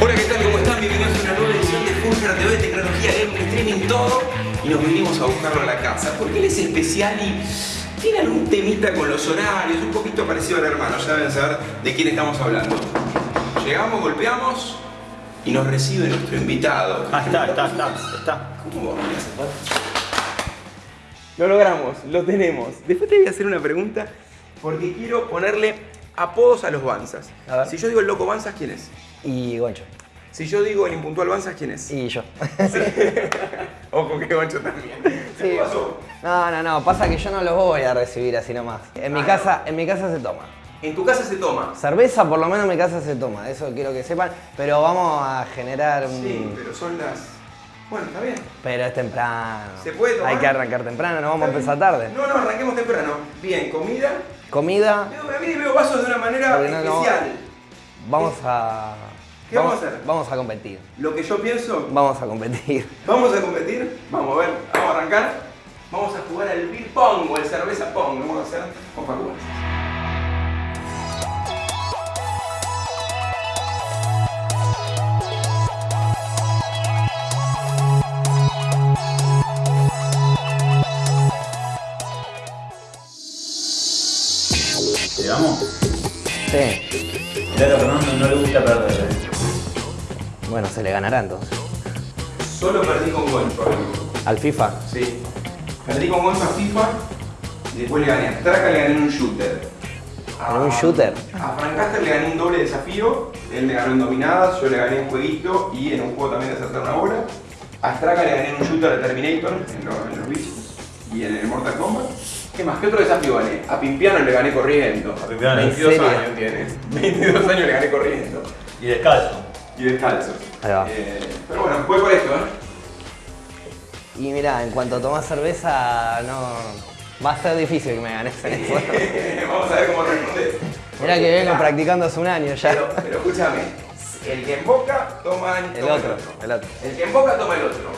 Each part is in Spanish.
Hola, ¿qué tal? ¿Cómo están? Bienvenidos a una nueva edición de Fulger TV, tecnología, gaming, streaming, todo. Y nos vinimos a buscarlo a la casa, porque él es especial y tiene algún temita con los horarios, un poquito parecido al hermano, ya deben saber de quién estamos hablando. Llegamos, golpeamos y nos recibe nuestro invitado. Ah, está, está, está, está. ¿Cómo va? Lo logramos, lo tenemos. Después te voy a hacer una pregunta porque quiero ponerle apodos a los Banzas. A. Si yo digo el loco Banzas, ¿quién es? Y Goncho. Si yo digo el impuntual Banzas, ¿quién es? Y yo. Ojo que Goncho también. Sí. ¿Qué pasó? No, no, no, pasa que yo no los voy a recibir así nomás. En mi Ah, casa, en mi casa se toma. En tu casa se toma. Cerveza por lo menos en mi casa se toma, eso quiero que sepan, pero vamos a generar un... Sí, pero son las... Bueno, está bien. Pero es temprano. ¿Se puede tomar? Hay que arrancar temprano, no vamos a empezar tarde. No, no, arranquemos temprano. Bien, comida. Comida, Veo, a mí veo vasos de una manera no. especial. vamos a... ¿Qué vamos a hacer? Vamos a competir. Lo que yo pienso, Vamos a competir. vamos a competir. Vamos a ver, vamos a arrancar. Vamos a jugar al beer pong o el cerveza pong. Lo vamos a hacer con Facu. ¿Llegamos? Sí. Mirá, a Fernando no le gusta perder. Bueno, se le ganará entonces. Solo perdí con Goncho. Al FIFA. Sí. Perdí con Gonzo a FIFA y después le gané a Straka, le gané en un shooter. ¿En un shooter? A Frank Caster le gané un doble desafío, él me ganó en dominadas, yo le gané en jueguito y en un juego también de acertar una bola. A Straka le gané en un shooter de Terminator, en los, en los bichos, y en el Mortal Kombat. ¿Qué más? ¿Qué otro desafío gané? A Pimpiano le gané corriendo. A Pimpiano, ¿en 22 serio? años tiene. 22 años le gané corriendo. Y descalzo. Y descalzo. Ahí va. Eh, pero bueno, voy por esto, ¿eh? Y mira, en cuanto tomas cerveza, no. Va a ser difícil que me ganes en eso. Vamos a ver cómo respondes. Mira que vengo practicando hace un año ya. Pero, pero escúchame, el que emboca toma El toma otro, el otro. El que emboca toma el otro.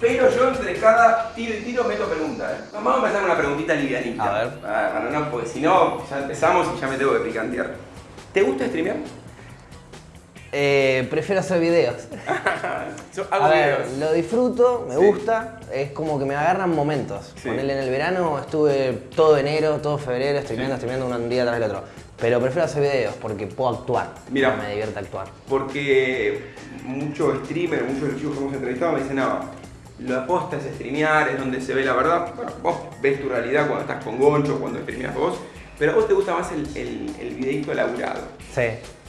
Pero yo entre cada tiro y tiro meto preguntas. ¿eh? Vamos a empezar con una preguntita livianita. A ver. Ah, Para no, porque si no, ya empezamos y ya me tengo que picantear. ¿Te gusta streamear? Eh, prefiero hacer videos. Yo hago A ver, videos. lo disfruto, me Sí. gusta, es como que me agarran momentos. Sí. Ponele en el verano, estuve todo enero, todo febrero, streameando, streameando un día tras el otro. Pero prefiero hacer videos porque puedo actuar. Mira. Me divierte actuar. Porque muchos streamers, muchos chicos que hemos entrevistado me dicen, no, lo aposta es streamear, es donde se ve la verdad. Bueno, vos ves tu realidad cuando estás con Goncho, cuando streameas vos, pero a vos te gusta más el, el, el videíto laburado. Sí,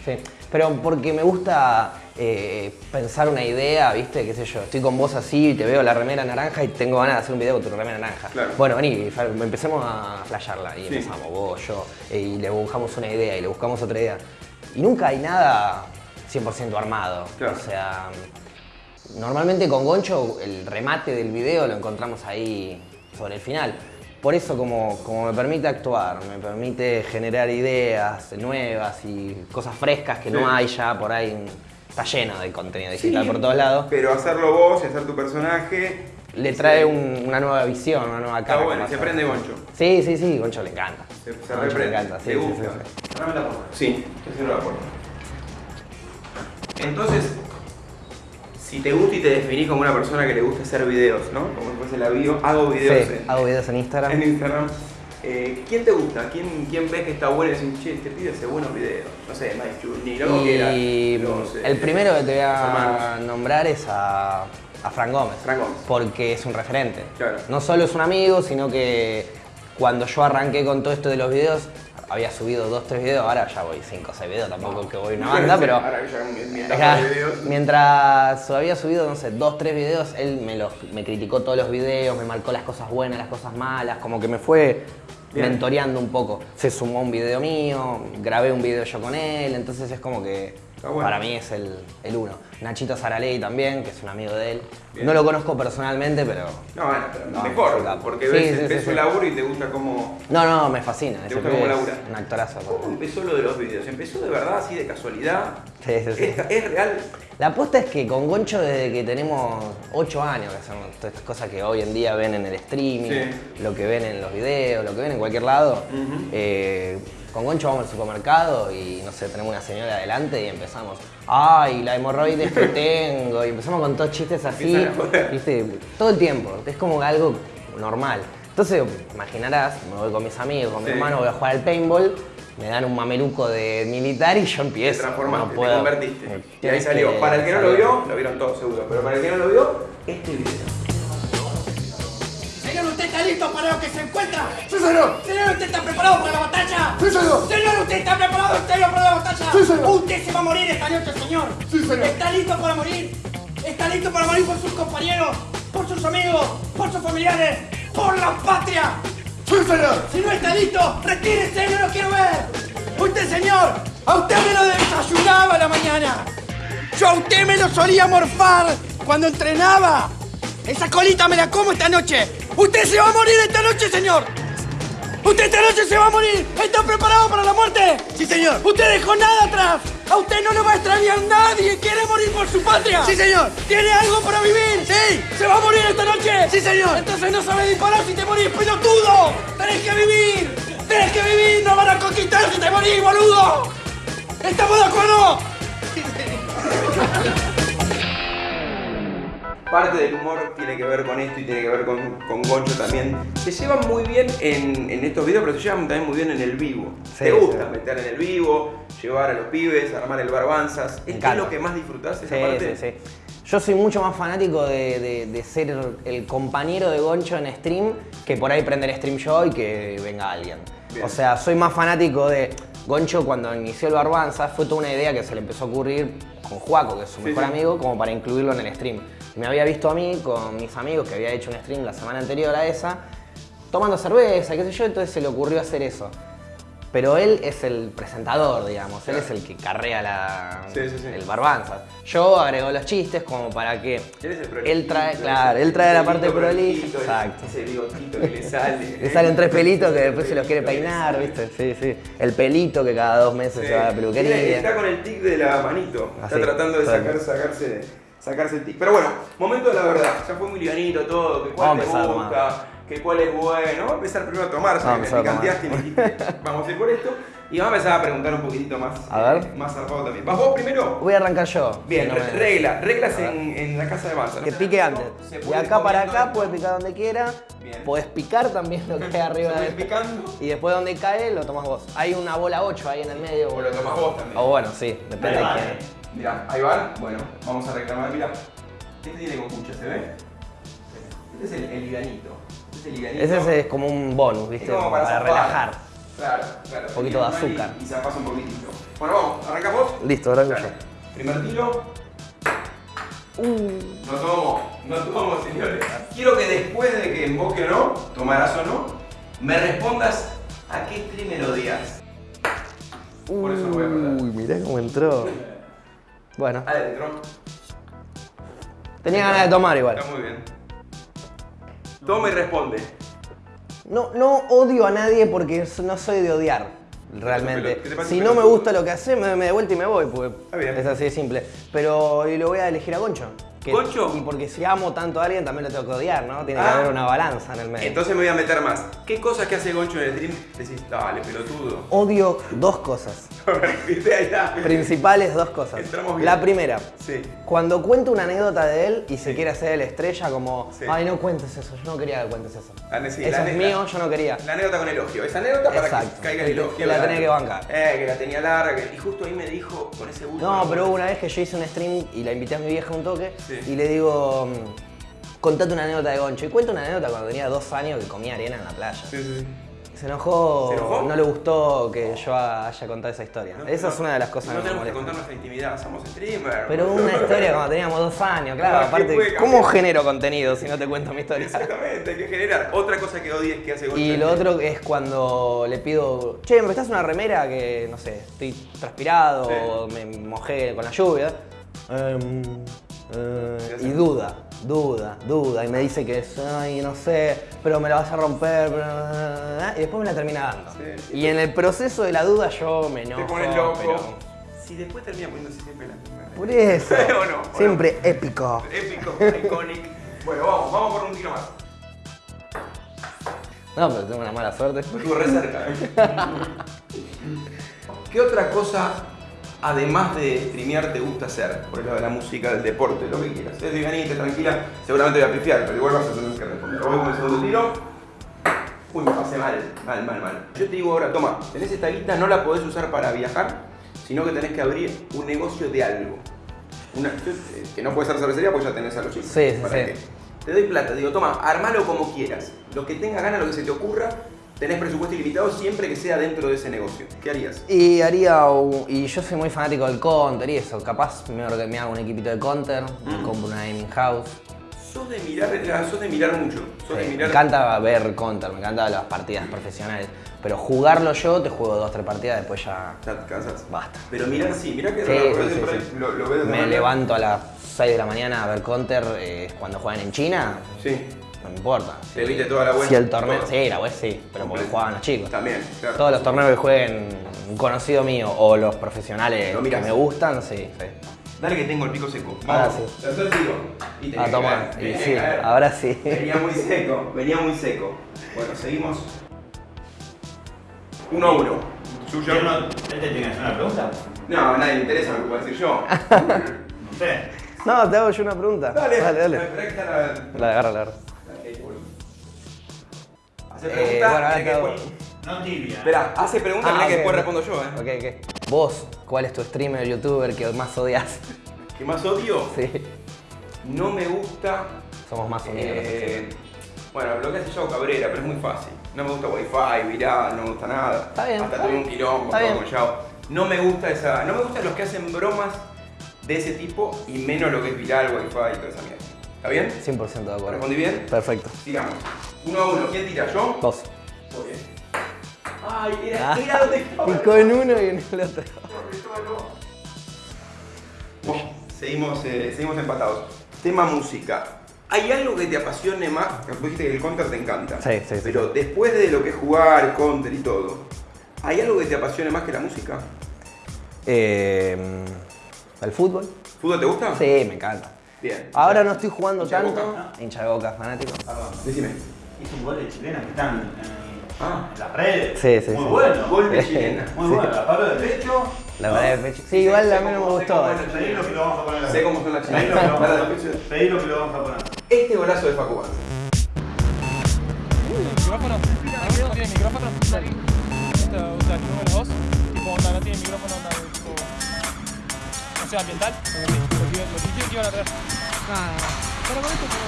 sí. Pero porque me gusta eh, pensar una idea, ¿viste? ¿Qué sé yo? Estoy con vos así y te veo la remera naranja y tengo ganas de hacer un video con tu remera naranja. Claro. Bueno, vení, empecemos a flashearla. Y Sí. empezamos vos, yo, eh, y le buscamos una idea y le buscamos otra idea. Y nunca hay nada 100% armado. Claro. O sea, normalmente con Goncho el remate del video lo encontramos ahí sobre el final. Por eso como, como me permite actuar, me permite generar ideas nuevas y cosas frescas que Sí. no hay ya por ahí. Está lleno de contenido digital Sí, por todos lados. Pero hacerlo vos y hacer tu personaje. Le trae un- una nueva visión, una nueva Está cara. bueno, como se hacer. prende Goncho. Sí, sí, sí, Goncho le encanta. Se, Goncho le reprende. encanta, sí, le sí, gusta. sí, sí. La puerta. Sí, estoy haciendo la puerta. Entonces, si te gusta y te definís como una persona que le gusta hacer videos, ¿no? Como después la bio, hago videos Sí, en, hago videos en Instagram. en Instagram. Eh, ¿Quién te gusta? ¿Quién, ¿Quién ves que está bueno y decís, che, este pibe hace buenos videos? No sé, Mike Journey, lo que era. Eh, el primero que te voy a nombrar es a, a Fran Gómez. Fran Gómez. Porque es un referente. Claro. No solo es un amigo, sino que cuando yo arranqué con todo esto de los videos, había subido dos, tres videos, ahora ya voy cinco o seis videos, tampoco que voy una banda, pero... Ahora que ya mi- mi etapa Ajá. de videos. Mientras había subido, no sé, dos, tres videos, él me, los, me criticó todos los videos, me marcó las cosas buenas, las cosas malas, como que me fue Bien. mentoreando un poco. Se sumó un video mío, grabé un video yo con él, entonces es como que bueno. para mí es el, el uno. Nachito Saraley también, que es un amigo de él. Bien. No lo conozco personalmente, pero... No, bueno, pero No, mejor, porque Sí, ves, sí, ves sí, su laburo y te gusta cómo, No, no, me fascina. ¿Te gusta cómo es labura? Un actorazo. ¿Cómo empezó lo de los videos? ¿Empezó de verdad, así de casualidad? Sí, sí, sí. ¿Es, es real? La apuesta es que con Goncho desde que tenemos 8 años que hacemos todas estas cosas que hoy en día ven en el streaming, lo que ven en los videos, lo que ven en cualquier lado. Eh, con Goncho vamos al supermercado y no sé, tenemos una señora adelante y empezamos, ay, la hemorroides que tengo, y empezamos con todos chistes así, viste, todo el tiempo, es como algo normal. Entonces, imaginarás, me voy con mis amigos, con mi hermano, voy a jugar al paintball, me dan un mameluco de militar y yo Te empiezo. transformaste, no te puedo. convertiste. Y ahí Tienes salió. Para el que no lo vio, lo vieron todos seguro, pero para el que no lo vio, este video. Señor, ¿usted está listo para lo que se encuentra? ¡Sí, señor! Señor, ¿usted está preparado para la batalla? ¡Sí, señor! Señor, ¿usted está preparado serio para la batalla? Sí, señor. Usted se va a morir esta noche, señor. Sí, señor. ¿Está listo para morir? ¿Está listo para morir por sus compañeros? ¿Por sus amigos? ¿Por sus familiares? ¡Por la patria! ¡Sí, señor! Si no está listo, retírese, no lo quiero ver. Usted, señor, a usted me lo desayunaba a la mañana. Yo a usted me lo solía morfar cuando entrenaba. Esa colita me la como esta noche. Usted se va a morir esta noche, señor. Usted esta noche se va a morir. ¿Está preparado para la muerte? Sí, señor. Usted dejó nada atrás. A usted no le va a extrañar nadie. ¿Quiere morir por su patria? Sí, señor. ¿Tiene algo para vivir? Sí. ¿Se va a morir esta noche? Sí, señor. Entonces no sabe disparar si te morís, pelotudo. Tenés que vivir. Tenés que vivir. No van a conquistar si te morís, boludo. ¿Estamos de acuerdo? Parte del humor tiene que ver con esto y tiene que ver con, con Goncho también. Se llevan muy bien en, en estos videos, pero se llevan también muy bien en el vivo. Sí, Te gusta sí. meter en el vivo, llevar a los pibes, armar el barbanzas. ¿Es, es lo que más disfrutás esa Sí, parte? sí, sí. Yo soy mucho más fanático de, de- de ser el compañero de Goncho en stream que por ahí prender stream yo y que venga alguien. Bien. O sea, soy más fanático de Goncho cuando inició el Barbanza, fue toda una idea que se le empezó a ocurrir con Juaco, que es su mejor amigo, como para incluirlo en el stream. Me había visto a mí con mis amigos que había hecho un stream la semana anterior a esa, tomando cerveza, qué sé yo, entonces se le ocurrió hacer eso. Pero él es el presentador, digamos, él es el que carrea la, Sí, sí, sí. el barbanza. Yo agrego los chistes como para que Él trae, claro, él trae la parte prolija. Exacto. Ese bigotito que le sale. Le salen tres pelitos que después se los quiere peinar. ¿viste? Sí, sí. El pelito que cada dos meses se va a la peluquería. Está con el tic de la manito. Está Así, tratando de sacar, sacarse, sacarse el tic. Pero bueno, momento de la verdad. Ya fue muy livianito todo. Que cuál te gusta, que cuál es bueno. Vamos a empezar primero a tomar. Me picanteaste y me dijiste, vamos a ir por esto. Y vamos a empezar a preguntar un poquitito más. A ver. eh, Más zarpado también. ¿Vas vos primero? Voy a arrancar yo. Bien, no me- regla, reglas en, en la casa de Mansa. Que pique antes. De acá para acá puedes picar donde quiera. Bien. Podés picar también lo que hay arriba de picando. Y después donde cae lo tomas vos. Hay una bola 8 ahí en el medio. O lo tomás vos también. O bueno, sí, depende de quién. Mirá, ahí van. Bueno, vamos a reclamar. Mirá, este tiene cocucha, ¿se ve? Este es el, el liganito. Este es el liganito. Ese es como un bonus, Es ¿viste? como para, relajar. Claro, claro. Un poquito de azúcar. Y, se pasa un poquitito. Bueno, vamos, arrancamos. Listo, yo. Primer tiro. Uh. No tomo, no tomo, señores. Quiero que después de que emboque o no, tomarás o no, me respondas a qué lo odias. Por eso no voy a perder. Uy, mirá cómo entró. Bueno, Adentro. tenía ganas de tomar igual. Está muy bien. Toma y responde. No, no odio a nadie porque no soy de odiar, ¿Qué realmente. Si no me gusta lo que hace, me, me de vuelta y me voy, porque es así de simple. Pero y lo voy a elegir a Goncho. Que- ¿Goncho? Y porque si amo tanto a alguien, también lo tengo que odiar, ¿no? Tiene que Ah. haber una balanza en el medio. Entonces me voy a meter más. ¿Qué cosas que hace Goncho en el stream decís, dale, pelotudo? Odio dos cosas. Principales dos cosas. Entramos bien. La primera, Sí. cuando cuento una anécdota de él y se quiere hacer el estrella como, Sí. ay, no cuentes eso, yo no quería que cuentes eso. Sí, eso es mío, yo no quería. La anécdota con elogio. Esa anécdota para que caiga el elogio. que la tenés que bancar. Eh, que la tenía larga. Y justo ahí me dijo con ese bulto. No, pero hubo una vez que yo hice un stream y la invité a mi vieja un toque Sí. Y le digo, mm, contate una anécdota de Goncho. Y cuento una anécdota cuando tenía dos años que comía arena en la playa. Sí, sí. Se enojó, ¿Se enojó? no le gustó que yo haya contado esa historia. No, esa no, es una de las cosas No que me tenemos que contar nuestra intimidad, somos streamers. Pero una historia cuando teníamos dos años, claro. Ah, ¿qué aparte, ¿cómo genero contenido si no te cuento mi historia? Exactamente, hay que generar. Otra cosa que odies que hace Goncho. Y lo otro es cuando le pido, che, ¿me prestás una remera que, no sé, estoy transpirado Sí. o me mojé con la lluvia? Em, eh, ¿Qué y duda, duda, duda. Y me dice que es, ay, no sé, pero me la vas a romper. pero- Y después me la termina dando. Sí. Y en el proceso de la duda yo me enojo. Te pones loco. pero- Si después termina poniéndose siempre la misma. Por eso. ¿O no? ¿O no? Siempre épico. Épico, iconic. Bueno, vamos, vamos por un tiro más. No, pero tengo una mala suerte. Estuvo re cerca. ¿eh? ¿Qué otra cosa, además de streamear, te gusta hacer? Por el lado de la música, del deporte, lo que quieras. Es livianita, tranquila, seguramente voy a pifiar, pero igual vas a tener que responder. Voy con el segundo tiro. Uy, me pasé mal, mal, mal, mal. Yo te digo ahora, toma, tenés esta guita, no la podés usar para viajar, sino que tenés que abrir un negocio de algo. Una, eh, que no puede ser cervecería porque ya tenés a los chicos. Sí, sí, ¿Para sí. qué? Te doy plata, digo, toma, armalo como quieras. Lo que tenga ganas, lo que se te ocurra, tenés presupuesto ilimitado siempre que sea dentro de ese negocio. ¿Qué harías? Y haría un- y yo soy muy fanático del counter y eso, capaz me, hago un equipito de counter, me Mm. compro una gaming house. Sos de mirar, eh, sos de mirar mucho. Sos de Sí, me encanta ver counter, me encantan las partidas profesionales. Pero jugarlo yo, te juego dos, tres partidas, después ya Ya te cansas. basta. Pero mirar sí, mirá que Sí, lo, sí, Me levanto a las 6 de la mañana a ver counter eh, cuando juegan en China, Sí. No me importa. Te viste toda la vuelta. Si el torneo, todo. sí, la web sí, pero porque jugaban los chicos. También, claro. Todos los torneos que jueguen un conocido mío o los profesionales Lo que me gustan, sí, sí. Dale que tengo el pico seco. Ahora Vamos. sí. Tercer tiro. Y Ah, que toma. caer, Y tenía que sí, caer. ahora sí. Venía muy seco, venía muy seco. Bueno, seguimos. Uno a uno. Suyo. ¿Quién no- ¿Este tiene que hacer una pregunta? No, a nadie le interesa lo que puedo decir yo. No sé. No, te hago yo una pregunta. Dale, dale. dale. Que está la. Agarra, Hace Eh, preguntas. bueno, que No tibia. Esperá, hace preguntas, Ah, que después respondo yo, eh. Ok, ok. Vos, ¿cuál es tu streamer youtuber que más odias? ¿Qué más odio? Sí. No me gusta. Somos más unidos. eh, bueno, lo que hace Yao Cabrera, pero es muy fácil. No me gusta Wi-Fi, viral, no me gusta nada. Está bien, Hasta tuve un quilombo Está todo con Yao. No me gusta esa. No me gustan los que hacen bromas de ese tipo y menos lo que es viral, Wi-Fi y toda esa mierda. ¿Está bien? 100% de acuerdo. ¿Respondí bien? Perfecto. Sigamos. Uno a uno. ¿Quién tira? ¿Yo? Muy bien. Ay, era, Ah. era donde estaba. Y con uno y en el otro. Bueno, seguimos, eh, seguimos empatados. Tema música. ¿Hay algo que te apasione más? Vos dijiste que el counter te encanta. Sí, sí, sí. Pero después de lo que es jugar, counter y todo, ¿hay algo que te apasione más que la música? Eh, ¿El fútbol? ¿Fútbol te gusta? Sí, me encanta. Bien. Ahora no estoy jugando ¿Hincha de tanto. Boca? Hincha de boca, fanático. Decime. Hizo un gol de chilena que están en, Ah. en las redes. Sí, sí, Muy sí. bueno. Gol de chilena. Muy Sí. bueno. La palo de pecho. La verdad de pecho. Sí, igual a mí no me gustó. sé eh. Pedilo que lo vamos a poner. Sé cómo son las chilenas. que lo vamos a poner. dale. Pedilo que lo vamos a poner. Este golazo de Facu Banza. micrófono? ¿No tiene micrófono? Dale. ¿Gusta, gusta el número 2? Tipo, onda, no tiene micrófono, onda, tipo... O sea, ambiental. Nada, Pero con esto, pero...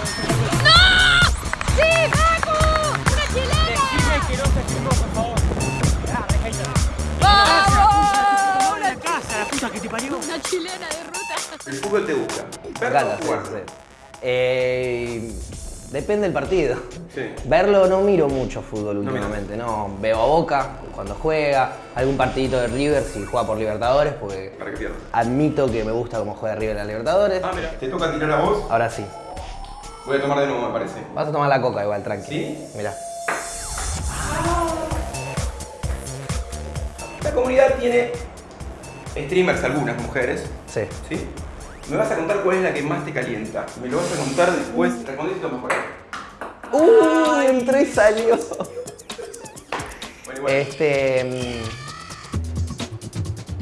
¡Sí, Facu! ¡Una chilena! Decime que no se firmó, por favor. Ah. ¡Vamos! la casa, la puta que te parió. Una chilena de ruta. El fútbol te gusta. Me ¿Verlo encanta, o sí, jugarlo? sí. Eh, depende del partido. Sí. Verlo no miro mucho fútbol últimamente, no. Veo a Boca cuando juega, algún partidito de River si juega por Libertadores, porque Para pierdas. admito que me gusta cómo juega River en la Libertadores. Ah, mira. Te toca tirar a vos. Ahora sí. Voy a tomar de nuevo, me parece. Vas a tomar la coca igual, tranqui. ¿Sí? Mirá. La comunidad tiene streamers, algunas mujeres, Sí. ¿sí? Me vas a contar cuál es la que más te calienta. Me lo vas a contar después. Respondiste mejor. ¡Uh! Entró y salió. Bueno. Este.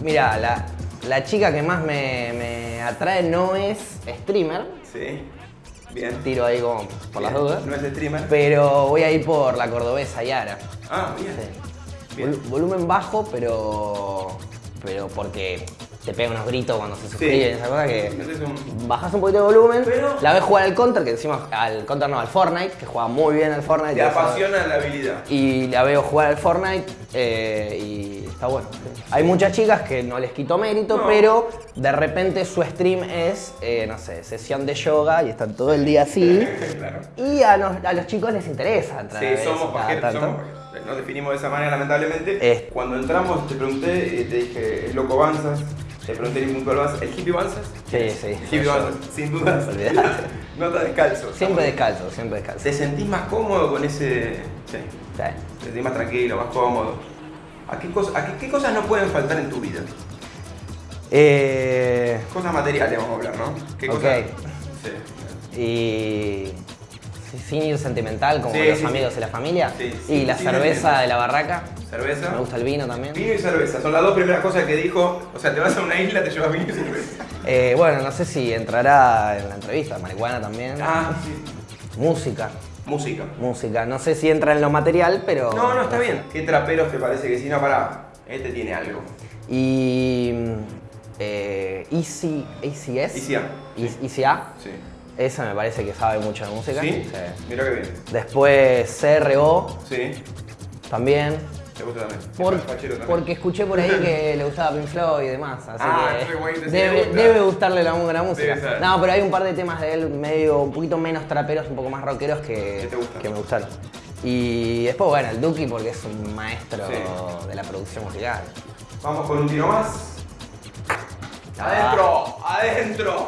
mm, Mira, la, la chica que más me, me atrae no es streamer. Sí. Bien. Tiro ahí como por las dudas. No es streamer. Pero voy a ir por la cordobesa Yara. Ah, bien. Sí. Bien. Vol- volumen bajo, pero. Pero porque te pega unos gritos cuando se suscriben, esa cosa que. Es Bajas un poquito de volumen, Pero- la ves jugar al counter, que decimos al counter no, al Fortnite, que juega muy bien al Fortnite. Te eso- apasiona la habilidad. Y la veo jugar al Fortnite eh, y está bueno. Hay muchas chicas que no les quito mérito, No. pero de repente su stream es, eh, no sé, sesión de yoga y están todo el día así. claro. Y a, los- a los chicos les interesa entrar a Sí, ver somos pajeros, somos. Nos definimos de esa manera, lamentablemente. Es- Cuando entramos, te pregunté, eh, te dije, el loco Banzas. Te pregunté puntual Banzas. ¿El hippie Banzas? Sí, sí. Hippie. Banzas, sin dudas. Olvidate. no está descalzo. Siempre descalzo, siempre descalzo. ¿Te sentís más cómodo con ese...? Sí. Sí. Te sentís más tranquilo, más cómodo. ¿A qué, cos- a qué, qué cosas no pueden faltar en tu vida? Eh, Cosas materiales vamos a hablar, ¿no? ¿Qué Ok. cosas? Sí. y sin ir sentimental, como Sí, los sí, sí. amigos y la familia. Sí, y la cerveza de la barraca. Cerveza. Me gusta el vino también. Vino y cerveza, son las dos primeras cosas que dijo. O sea, te vas a una isla, te llevas vino y cerveza. Eh, bueno, no sé si entrará en la entrevista, marihuana también. Ah, sí. Música, Música. música. No sé si entra en lo material, pero... No, no, está bien. ¿Qué traperos te parece que si no, pará? Este tiene algo. Y... Eh, Easy, ACS. Easy A. Eas- Easy A. Sí. Ese me parece que sabe mucho de música. ¿Sí? Mira que bien. Después CRO Sí. también. Te gusta también. Por- también. porque escuché por ahí que le gustaba Pink Floyd y demás. Así Ah, que sí debe, gusta. debe gustarle la, música. No, pero hay un par de temas de él medio, un poquito menos traperos, un poco más rockeros que, ¿Qué que me gustaron. Y después, bueno, el Duki porque es un maestro Sí. de la producción musical. Vamos con un tiro más. Adentro, adentro,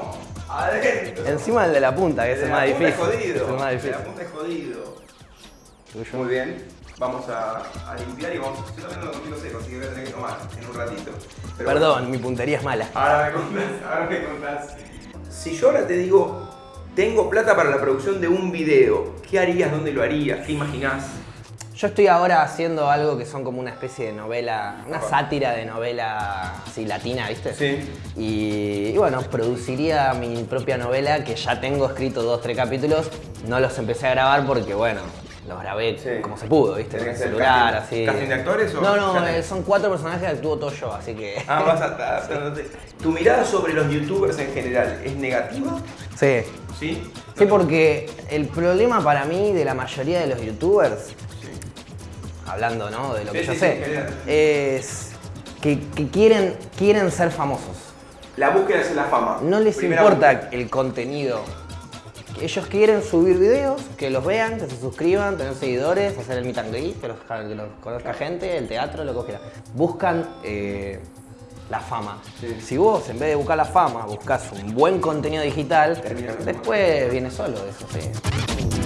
adentro. Encima el de la punta, que es el más difícil. Es jodido. Es el más De difícil. la punta es jodido. Muy bien. Vamos a, a limpiar y vamos. Yo también no lo seco, así que voy a tener que tomar en un ratito. Pero Perdón, bueno, mi puntería es mala. ahora me contás, ahora me contás. Si yo ahora te digo, tengo plata para la producción de un video, ¿qué harías? ¿Dónde lo harías? ¿Qué imaginás? Yo estoy ahora haciendo algo que son como una especie de novela, una sátira de novela así latina, ¿viste? Sí. Y, y bueno, produciría mi propia novela que ya tengo escrito dos, tres capítulos. No los empecé a grabar porque, bueno, los grabé Sí. como se pudo, ¿viste? ¿Tenés Con que el celular, casting- así. casting de actores o No, no, eh, son cuatro personajes que actúo todo yo, así que. Ah, vas a estar. ¿Tu mirada sobre los youtubers en general es negativa? Sí. ¿Sí? Sí, porque el problema para mí de la mayoría de los youtubers. Hablando ¿no? de lo Sí, que yo sí, sé, sí, es que, que quieren, quieren ser famosos. La búsqueda es la fama. No les Primera importa búsqueda. el contenido. Ellos quieren subir videos, que los vean, que se suscriban, tener seguidores, hacer el meet and greet, que los, que los conozca gente, el teatro, lo que quiera. Buscan eh, la fama. Sí. Si vos, en vez de buscar la fama, buscas un buen contenido digital, después viene solo eso, sí.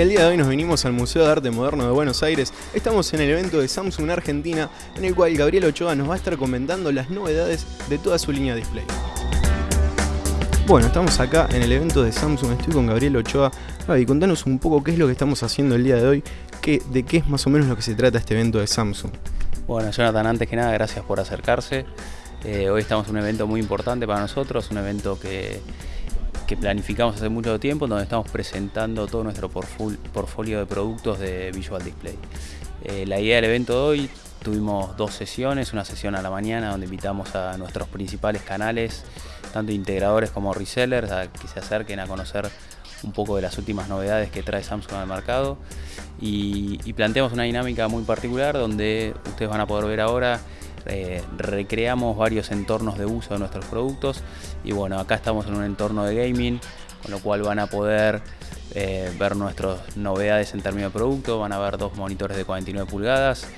El día de hoy nos vinimos al Museo de Arte Moderno de Buenos Aires. Estamos en el evento de Samsung Argentina, en el cual Gabriel Ochoa nos va a estar comentando las novedades de toda su línea display. Bueno, estamos acá en el evento de Samsung, estoy con Gabriel Ochoa. Gaby, contanos un poco qué es lo que estamos haciendo el día de hoy, qué, de qué es más o menos lo que se trata este evento de Samsung. Bueno, Jonathan, antes que nada, gracias por acercarse. Eh, hoy estamos en un evento muy importante para nosotros, un evento que, que planificamos hace mucho tiempo, donde estamos presentando todo nuestro portfolio de productos de Visual Display. Eh, la idea del evento de hoy, tuvimos dos sesiones, una sesión a la mañana donde invitamos a nuestros principales canales, tanto integradores como resellers, a que se acerquen a conocer un poco de las últimas novedades que trae Samsung al mercado y, y planteamos una dinámica muy particular donde ustedes van a poder ver ahora eh, recreamos varios entornos de uso de nuestros productos y bueno acá estamos en un entorno de gaming con lo cual van a poder eh, ver nuestras novedades en términos de producto. Van a ver dos monitores de 49 pulgadas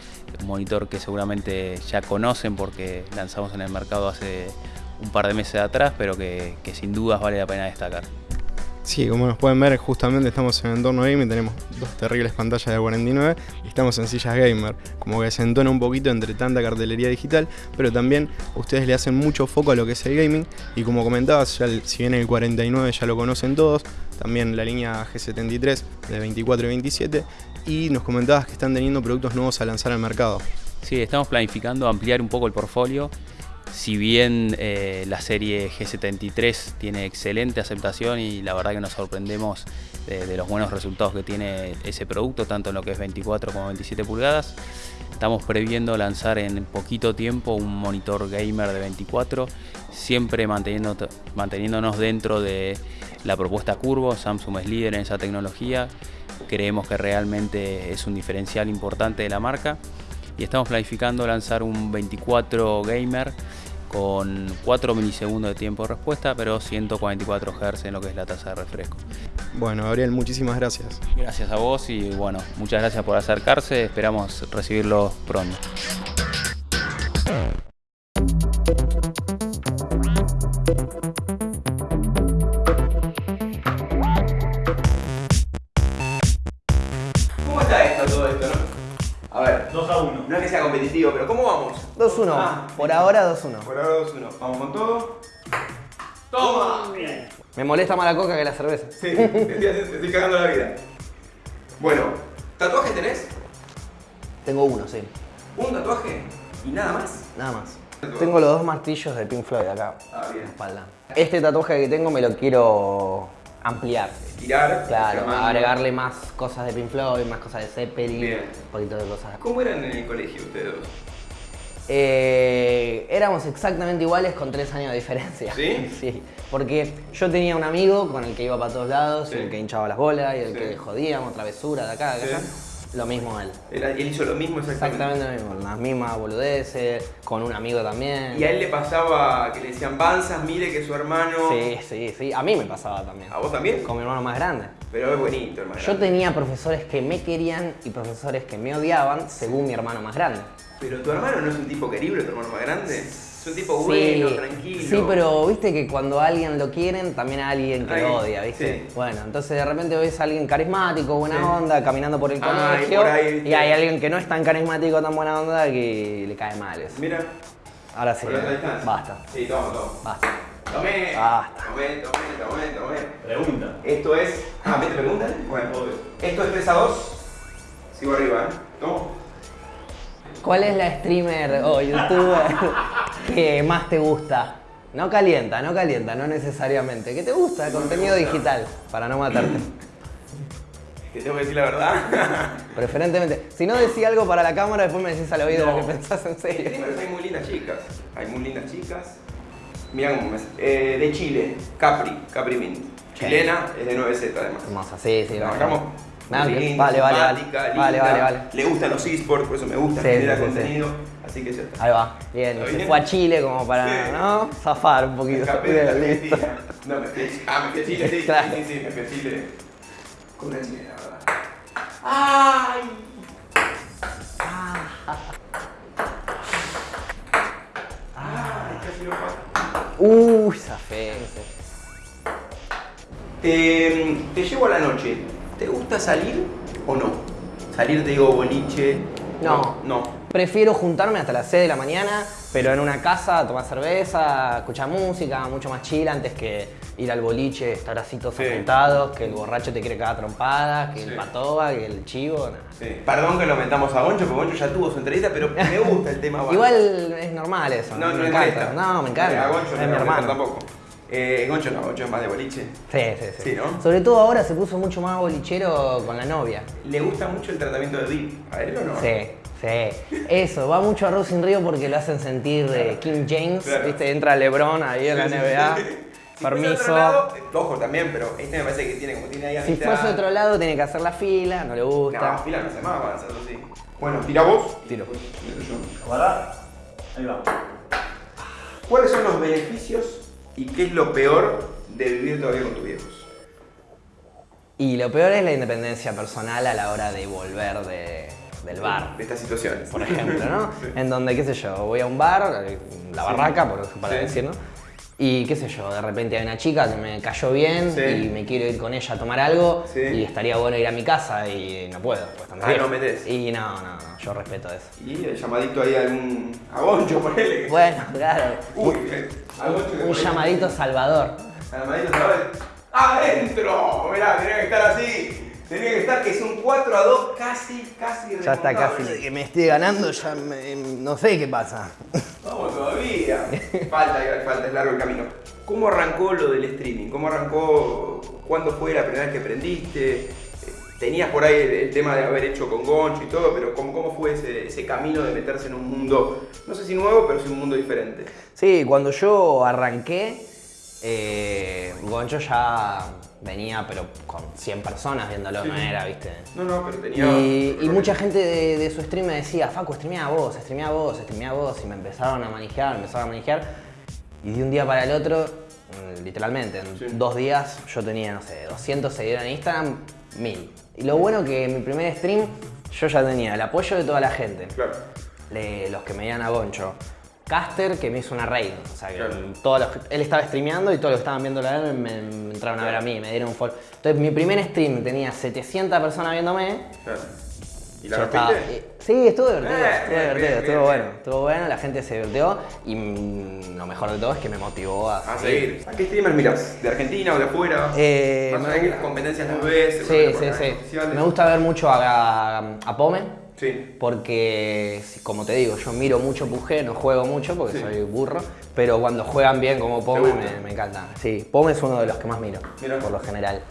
un monitor que seguramente ya conocen porque lanzamos en el mercado hace un par de meses atrás pero que, que sin dudas vale la pena destacar Sí, como nos pueden ver, justamente estamos en entorno gaming, tenemos dos terribles pantallas de 49 y estamos en sillas gamer, como que se entona un poquito entre tanta cartelería digital, pero también ustedes le hacen mucho foco a lo que es el gaming y como comentabas, ya si bien el 49 ya lo conocen todos, también la línea G73 de 24 y 27 y nos comentabas que están teniendo productos nuevos a lanzar al mercado. Sí, estamos planificando ampliar un poco el portfolio. Si bien eh, la serie G73 tiene excelente aceptación y la verdad que nos sorprendemos de, los buenos resultados que tiene ese producto, tanto en lo que es 24 como 27 pulgadas, estamos previendo lanzar en poquito tiempo un monitor gamer de 24, siempre manteniéndonos dentro de la propuesta Curvo. Samsung es líder en esa tecnología, creemos que realmente es un diferencial importante de la marca. Y estamos planificando lanzar un 24 gamer con 4 milisegundos de tiempo de respuesta, pero 144 Hz en lo que es la tasa de refresco. Bueno, Gabriel, muchísimas gracias. Gracias a vos y bueno, muchas gracias por acercarse, esperamos recibirlo pronto. Sea competitivo, pero ¿cómo vamos? 2-1. Ah, Por ahora 2-1. Por ahora 2-1. Vamos con todo. ¡Toma! Me molesta más la coca que la cerveza. Sí, estoy, estoy cagando la vida. Bueno, ¿tatuaje tenés? Tengo uno, sí. ¿Un tatuaje? ¿Y nada más? Nada más. Tengo los dos martillos de Pink Floyd acá Ah, en bien. la espalda. Este tatuaje que tengo me lo quiero ampliar. Tirar. Claro, llamando. agregarle más cosas de Pink Floyd, más cosas de Zeppelin, Bien. un poquito de cosas. ¿Cómo eran en el colegio ustedes dos? Eh, éramos exactamente iguales con tres años de diferencia. ¿Sí? Sí. Porque yo tenía un amigo con el que iba para todos lados, Sí. y el que hinchaba las bolas y el Sí. que jodíamos, travesura de acá, de Sí. Lo mismo él. Él, él hizo lo mismo exactamente. Exactamente lo mismo, las mismas boludeces, con un amigo también. Y a él le pasaba que le decían panzas, mire que su hermano. Sí, sí, sí. A mí me pasaba también. ¿A vos también? Con mi hermano más grande. Pero es bonito, hermano. Yo tenía profesores que me querían y profesores que me odiaban según mi hermano más grande. Pero tu hermano no es un tipo querible, tu hermano más grande. Es un tipo bueno, tranquilo. Sí, pero viste que cuando a alguien lo quieren, también a alguien que Ay, lo odia, ¿viste? sí. Bueno, entonces de repente ves a alguien carismático, buena Sí. onda, caminando por el Ah, y colegio. por ahí, ¿viste? y hay alguien que no es tan carismático, tan buena onda, que le cae mal eso. Mira, Ahora sí, distancia. basta, Sí, toma, toma. basta. Tomé. Basta. Tomé, tomé, tomé, tomé. Pregunta. Esto es. Ah, ¿me te preguntan? Bueno, Obvio. esto es 3 a 2. Sigo arriba, ¿eh? Tomo. ¿Cuál es la streamer o youtuber que más te gusta? No calienta, no calienta, no necesariamente. ¿Qué te gusta? Contenido digital, para no matarte. ¿Te tengo que decir la verdad? Preferentemente. Si no decís algo para la cámara, después me decís al oído No. lo que pensás en serio. Streamers hay muy lindas chicas. Hay muy lindas chicas. Mirá cómo me. Eh, de Chile, Capri, Capri Mint. Chilena, es de 9Z además. Hermosa, sí, sí. La linda, vale, vale, vale. Vale, vale, vale. Le gustan los esports, por eso me gusta, Sí, genera sí, sí, contenido. Así que ya está. Ahí va. Bien, ¿Está se bien? fue a Chile como para, Sí. ¿no? Zafar un Me poquito. escapé de la. Argentina. No, me fui a Chile. Ah, me fui a Chile, sí. Claro. Sí, sí, me fui a Chile. Con el la verdad. ¡Ay! Uy, zafé. Te, te llevo a la noche. ¿Te gusta salir o no? Salir, te digo, boliche. No. No. Prefiero juntarme hasta las 6 de la mañana, pero en una casa, tomar cerveza, escuchar música, mucho más chill antes que ir al boliche, estar así todos Sí. sentados, que el borracho te quiere cagar trompadas, que Sí. el patoba, que el chivo, nada. Sí. Perdón que lo metamos a Goncho, porque Goncho ya tuvo su entrevista, pero me gusta el tema. Igual es normal eso, no, no, me encanta. No, me encanta. A Goncho es mi hermano. tampoco. Eh, Goncho no, Goncho es más de boliche. Sí, sí, sí. Sí, ¿no? Sobre todo ahora se puso mucho más bolichero con la novia. ¿Le gusta mucho el tratamiento de VIP? ¿A él o no? Sí, sí. Eso, va mucho a Arroz sin Río porque lo hacen sentir eh, King James, Claro. ¿viste? Entra LeBron ahí en la NBA. Si Permiso. lado, ojo también, pero este me parece que tiene como tiene ahí Si amistad. fuese otro lado, tiene que hacer la fila, no le gusta. No, fila no se más avanza, eso sí. Bueno, tira vos. Tiro. Tiro yo. ¿Guardar? Ahí va. ¿Cuáles son los beneficios y qué es lo peor de vivir todavía con tus viejos? Y lo peor es la independencia personal a la hora de volver de- del bar. De estas situaciones. por ejemplo, ¿no? Sí. En donde, qué sé yo, voy a un bar, la Sí. barraca, por, para Sí. decir, ¿no? Y qué sé yo, de repente hay una chica que me cayó bien Sí. y me quiero ir con ella a tomar algo Sí. y estaría bueno ir a mi casa y no puedo. Pues, Ah, no metés. Y no, no, no, yo respeto eso. Y el llamadito ahí a algún. a Goncho, ponele. Bueno, claro. Uy, Un llamadito salvador. ¿sabes? ¡Adentro! Mirá, tenía que estar así. Tenía que estar que es un 4 a 2 casi, casi Ya está casi. Que me esté ganando, ya me- no sé qué pasa. Vamos todavía. falta, falta, es largo el camino. ¿Cómo arrancó lo del streaming? ¿Cómo arrancó? ¿Cuándo fue la primera vez que aprendiste? Eh, Tenías por ahí el, el tema de haber hecho con Goncho y todo, pero ¿cómo, cómo fue ese, ese camino de meterse en un mundo, no sé si nuevo, pero sí un mundo diferente? Sí, cuando yo arranqué, eh, Goncho ya venía, pero con 100 personas viéndolo, no era, viste. No, no, pero tenía. Y, y mucha gente de, de su stream me decía, Facu, streamea vos, streamea vos, streamea vos. Y me empezaron a manejar, me empezaron a manejar. Y de un día para el otro, mm, literalmente, en Sí. dos días yo tenía, no sé, 200 seguidores en Instagram, 1000. Y lo bueno que en mi primer stream yo ya tenía el apoyo de toda la gente. Claro. Le- los que me iban a Goncho. Caster, que me hizo una raid. O sea, que Claro. todos los él estaba streameando y todos los que estaban viendo a él me, me entraron a ver a mí, me dieron un follow. Entonces, mi primer stream tenía 700 personas viéndome. claro. ¿Y la Yo estaba- rompiste? sí, estuvo divertido, Eh, estuvo bien, divertido, bien, estuvo bien, bueno, estuvo bueno, la gente se divirtió y mm, lo mejor de todo es que me motivó a, A seguir. ¿A qué streamer miras? ¿De Argentina o de afuera? Eh, Más allá que las competencias las ves. Sí, sí, sí. Me gusta ver mucho a, a, a Pome. Sí. Porque, como te digo, yo miro mucho Pugé, no juego mucho porque Sí. soy burro, pero cuando juegan bien como Pome me, me encanta. Sí, Pome es uno de los que más miro, por lo general.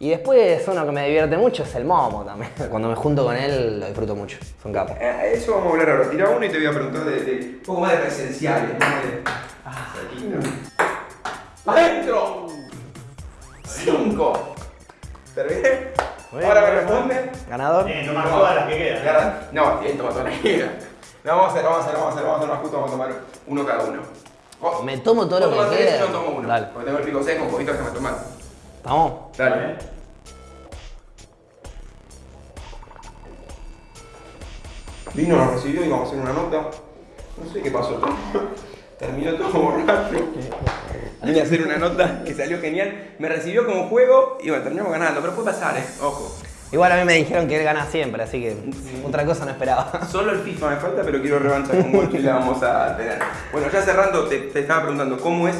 Y después uno que me divierte mucho es el Momo también. Cuando me junto con él lo disfruto mucho, es un capo. Eh, Eso vamos a hablar ahora. Tira uno y te voy a preguntar de, de un poco más de presenciales. ¿no? De- Ah. ¡Adentro! Cinco. ¿Terminé? Muy bien, Ahora me responde. ¿Ganador? Bien, toma todas las que quedan. Agarra- No, bien, toma toda la que queda. No, vamos a hacer, vamos a hacer, vamos a hacer, vamos a hacer más justo, vamos a tomar uno cada uno. Oh, Me tomo todo lo que queda. Yo tomo uno. Dale. Porque tengo el pico seco, un poquito déjame tomar. ¿Vamos? Dale. Vino, nos recibió y vamos a hacer una nota. No sé qué pasó. Terminó todo borracho. Vine a hacer una nota que salió genial. Me recibió como juego y bueno, terminamos ganando. Pero puede pasar, eh. Ojo. Igual a mí me dijeron que él gana siempre, así que otra cosa no esperaba. Solo el FIFA me falta, pero quiero revancha con Goncho y la vamos a tener. Bueno, ya cerrando, te, te estaba preguntando, ¿cómo es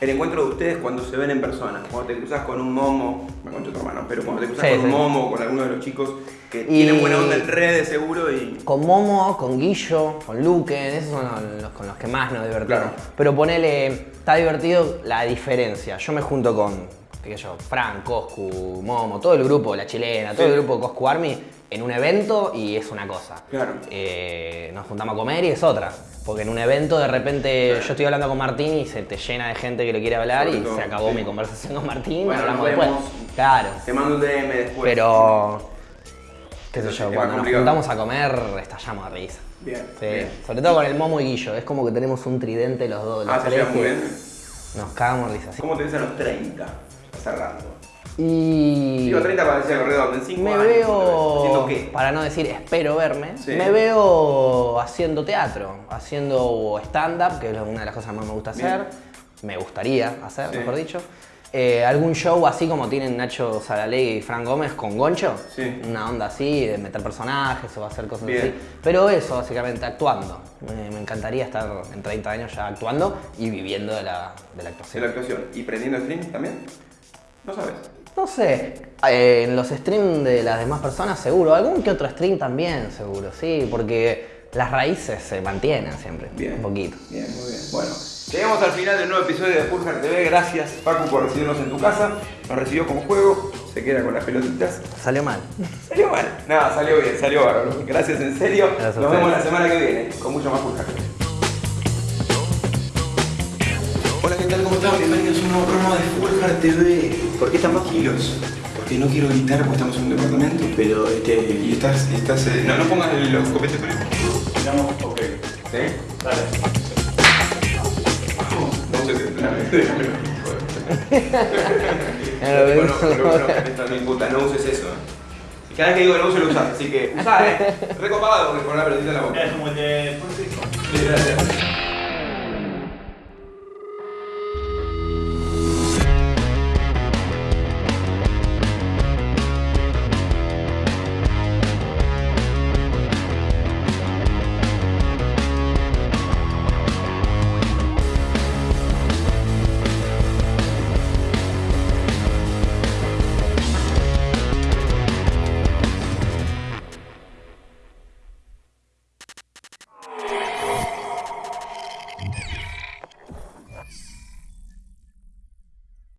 el encuentro de ustedes cuando se ven en persona? Cuando te cruzas con un momo, me concho tu hermano, pero cuando te cruzas Sí, con un momo, con alguno de los chicos que Y- tienen buena onda en redes seguro y... Con Momo, con Guillo, con Luquen, esos son los con los que más nos divertimos. Claro. Pero ponele, está divertido la diferencia. Yo me junto con, qué sé yo, Fran, Coscu, Momo, todo el grupo, la chilena, todo Sí. el grupo Coscu Army en un evento y es una cosa. Claro. Eh, nos juntamos a comer y es otra. Porque en un evento de repente yo estoy hablando con Martín y se te llena de gente que le quiere hablar Sobre y todo, se acabó sí. mi conversación con Martín, Bueno, hablamos después. Claro. Te mando un DM después. Pero, qué sé yo, cuando nos juntamos a comer estallamos de risa. Bien, Sí, bien. sobre todo con el Momo y Guillo, es como que tenemos un tridente los dos, los Ah, tres que bien. nos cagamos de risa. ¿Cómo te ves a los 30? Cerrando. Y Digo 30 para decir algo redondo, en 5 me años. ¿Haciendo veo, qué? para no decir espero verme, Sí. me veo haciendo teatro, haciendo stand-up, que es una de las cosas que más me gusta Bien. hacer, me gustaría hacer, Sí. mejor dicho. Eh, algún show así como tienen Nacho Saralegui y Fran Gómez con Goncho, Sí. una onda así, de meter personajes o hacer cosas Bien. así. Pero eso, básicamente, actuando. Me, me encantaría estar en 30 años ya actuando y viviendo de la, de la De actuación. la actuación. ¿Y prendiendo stream también? No sabes. No sé, eh, en los streams de las demás personas seguro, algún que otro stream también seguro, sí, porque las raíces se mantienen siempre, Bien. un poquito. Bien, muy bien. Bueno, llegamos al final del nuevo episodio de Pulsar TV. Gracias, Paco, por recibirnos en tu casa. Nos recibió como juego, se queda con las pelotitas. Salió mal. Salió mal. Nada, salió bien, salió bárbaro. Gracias en serio. Gracias Nos vemos la semana que viene con mucho más Pulsar Hola, ¿qué tal? ¿Cómo están? Bienvenidos a un nuevo programa de Pulsar TV. ¿Por qué están tranquilos? Porque no quiero gritar porque estamos en un departamento, pero este. Y estás. estás eh, no, no pongas los copetes por ahí. Digamos, ok. ¿Sí? Dale. No sé si Bueno, pero bueno, esta no imputa, no uses eso. Cada vez que digo lo uso lo usas, así que usá, eh. Recopado porque con la pelotita en la boca. Es como el de gracias.